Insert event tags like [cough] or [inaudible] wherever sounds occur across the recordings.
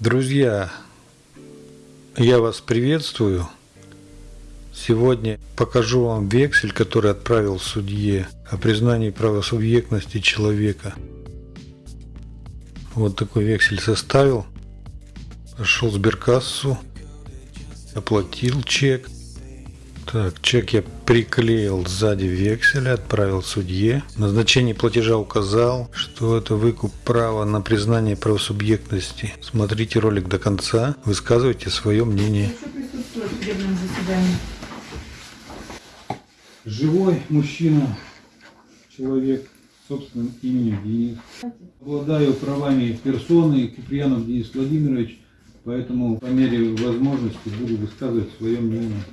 Друзья, я вас приветствую. Сегодня покажу вам вексель, который отправил судье о признании правосубъектности человека. Вот такой вексель составил. Пошел сберкассу, оплатил чек. Так, чек я приклеил сзади векселя, отправил судье. Назначение платежа указал, что это выкуп права на признание правосубъектности. Смотрите ролик до конца, высказывайте свое мнение. Живой мужчина, человек с собственным именем Денис. Обладаю правами персоны Куприянов Денис Владимирович, поэтому по мере возможности буду высказывать свое мнение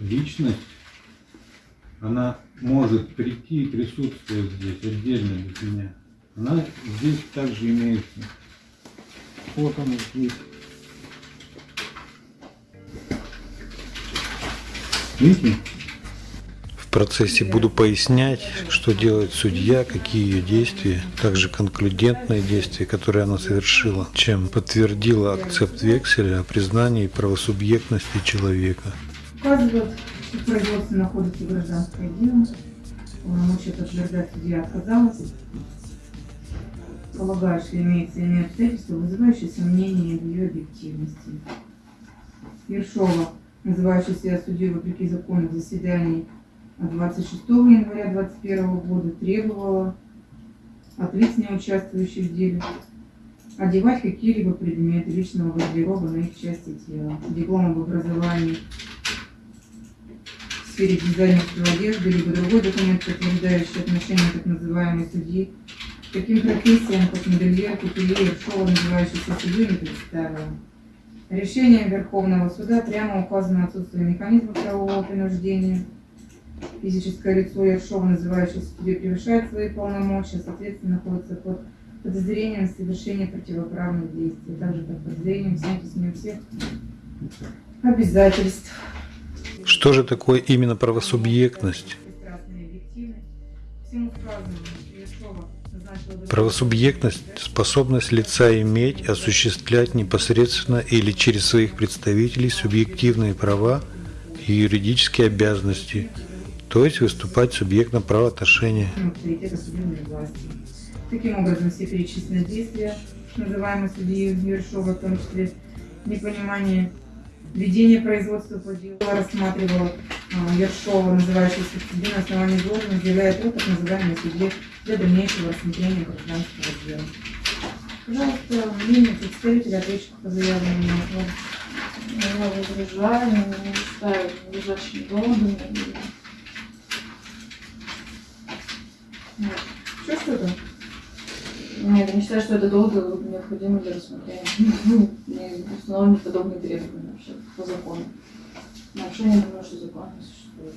личность, она может прийти и присутствовать здесь отдельно без меня. Она здесь также имеется. Вот она здесь. Видите? В процессе буду пояснять, что делает судья, какие ее действия, также конклюдентные действия, которые она совершила, чем подтвердила акцепт векселя о признании правосубъектности человека указывает, что в производстве находится гражданское дело, полномочия подтверждать судья отказалась, полагаю, что имеется иные обстоятельства, вызывающие сомнения в ее объективности. Ершова, называющая себя судьей вопреки закону в заседании 26 января 2021 года, требовала от лиц, не участвующих в деле, одевать какие-либо предметы личного гардероба на их части тела, диплом об образовании, сфере дизайнерской одежды, либо другой документ, подтверждающий отношение так называемой судьи к таким профессиям, как модельер, кутюрьер, шоу, называющийся судьей, не представила. Решением Верховного суда прямо указано отсутствие механизма правового принуждения. Физическое лицо Ершова, называющееся судьей, превышает свои полномочия, соответственно, находится под подозрением в совершении противоправных действий, также под подозрением снятия с нее всех обязательств. Что же такое именно правосубъектность? Правосубъектность – способность лица иметь, осуществлять непосредственно или через своих представителей субъективные права и юридические обязанности, то есть выступать субъектом правоотношения. Таким образом, все перечисленные действия, называемые судьей Ершова, в том числе непонимание Ведение производства по делу рассматривала а, Ершова, называющаяся в суде на основании должности, заявляет о так называемой суде для дальнейшего рассмотрения гражданского дела. Пожалуйста, мнение представителя ответчика по заявленному Я возражаю, не считаю лежащими доводами. Что что-то? Нет, я не считаю, что это долго необходимо для рассмотрения. [laughs] Не установлены подобные требования вообще по закону. Нарушение, думаю, что закон не существует.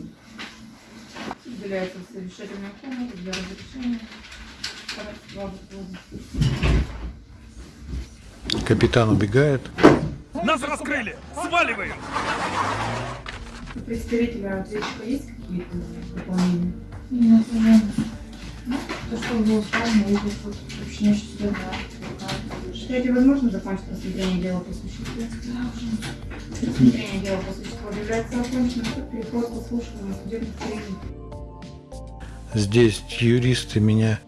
Уделяется совещательная комната для разрешения. Капитан убегает. Нас раскрыли! Сваливаем! Представителя ответчика есть какие-то дополнения? Нет, нет. То, что было сказано, это уточняю, что сюда Считаете, возможно закончить рассмотрение дела по существу? Да, уже. Рассмотрение дела по существу является оконченным. Переход к слушанию судебных. Здесь юристы меня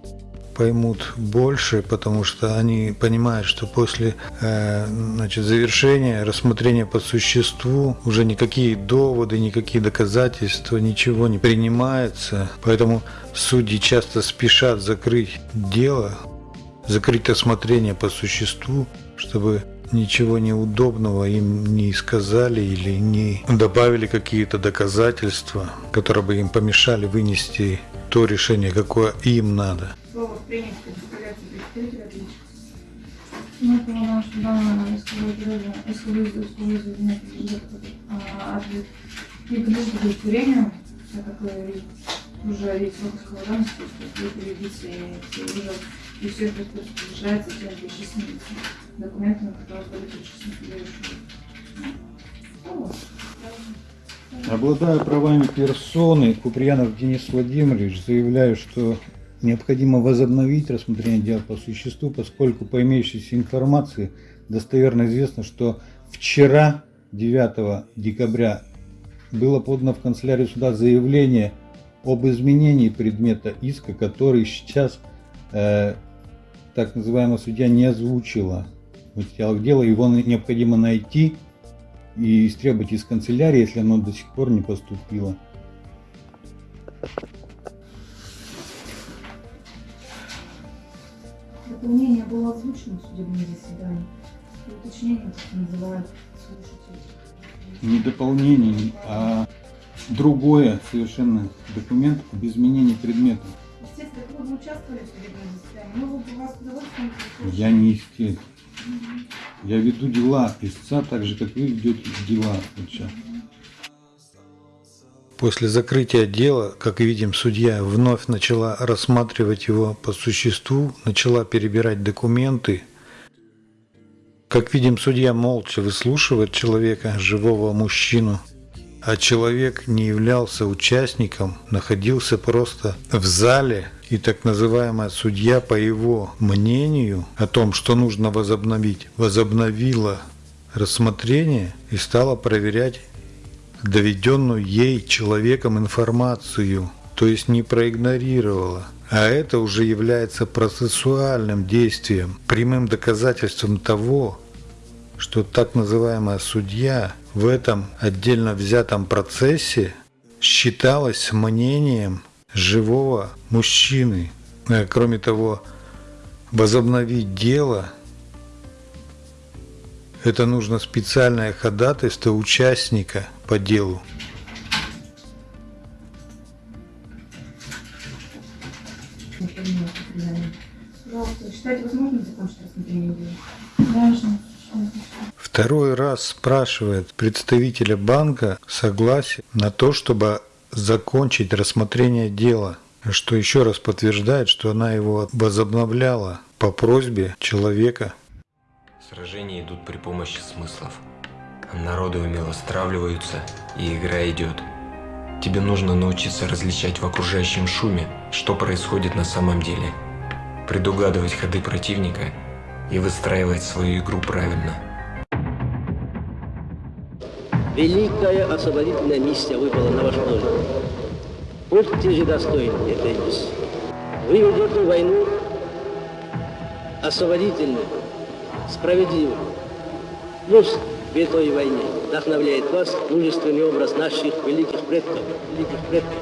поймут больше, потому что они понимают, что после э, значит, завершения рассмотрения по существу уже никакие доводы, никакие доказательства, ничего не принимается. Поэтому судьи часто спешат закрыть дело, закрыть рассмотрение по существу, чтобы ничего неудобного им не сказали или не добавили какие-то доказательства, которые бы им помешали вынести то решение, какое им надо. Принято представляется представитель ответчика. Ну, поняла, что данное исходное ответ не подлежит удовлетворению, так как уже есть выпуск давности, что юрисдикция и уже и все это подтверждается тем перечисленными документами, которые были перечислены Обладая правами персоны, Куприянов Денис Владимирович, заявляю, что Необходимо возобновить рассмотрение дела по существу, поскольку по имеющейся информации достоверно известно, что вчера, 9 декабря, было подано в канцелярию суда заявление об изменении предмета иска, который сейчас э, так называемая судья не озвучила в материалах дела. Его необходимо найти и истребовать из канцелярии, если оно до сих пор не поступило. Дополнение было озвучено в судебном заседании. Уточнение, как называют слушатели. Не дополнение, а другое совершенно документ об изменении предмета. Естественно, вы участвовали в судебном заседании, мы бы вас с удовольствием. Я не истец. Я веду дела истца так же, как вы ведете дела вот сейчас. После закрытия дела, как видим, судья вновь начала рассматривать его по существу, начала перебирать документы. Как видим, судья молча выслушивает человека, живого мужчину, а человек не являлся участником, находился просто в зале, и так называемая судья, по его мнению о том, что нужно возобновить, возобновила рассмотрение и стала проверять доведенную ей человеком информацию, то есть не проигнорировала. А это уже является процессуальным действием, прямым доказательством того, что так называемая судья в этом отдельно взятом процессе считалась мнением живого мужчины. Кроме того, возобновить дело это нужно специальное ходатайство участника по делу. Пожалуйста, считаете возможным закончить рассмотрение дела? Даже. Второй раз спрашивает представителя банка согласие на то, чтобы закончить рассмотрение дела, что еще раз подтверждает, что она его возобновляла по просьбе человека. Сражения идут при помощи смыслов. Народы умело стравливаются, и игра идет. Тебе нужно научиться различать в окружающем шуме, что происходит на самом деле, предугадывать ходы противника и выстраивать свою игру правильно. Великая освободительная миссия выпала на ваш долю. Будьте же достойны этой миссии. Вы ведете войну освободительную, справедливую. Пусть в этой войне вдохновляет вас мужественный образ наших великих предков, великих предков.